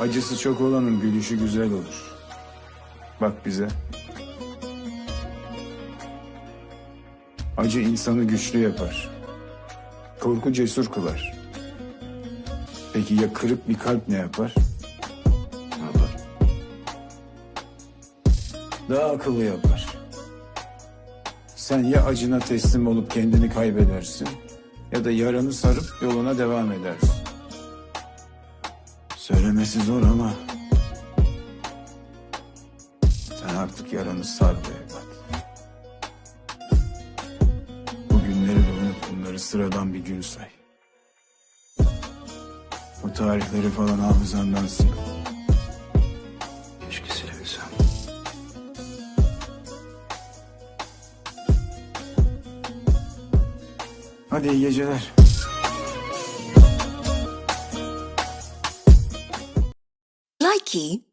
Acısı çok olanın gülüşü güzel olur. Bak bize. Acı insanı güçlü yapar. Korku cesur kılar. Peki ya kırık bir kalp ne yapar? Ne yapar? Daha akıllı yapar. Sen ya acına teslim olup kendini kaybedersin ya da yaranı sarıp yoluna devam edersin. Söylemesi zor ama sen artık yaranı sar be evlat. Bu günleri de unut bunları sıradan bir gün say. O tarihleri falan hafızandan sil. Keşke silebilsem. Hadi iyi geceler. Nike.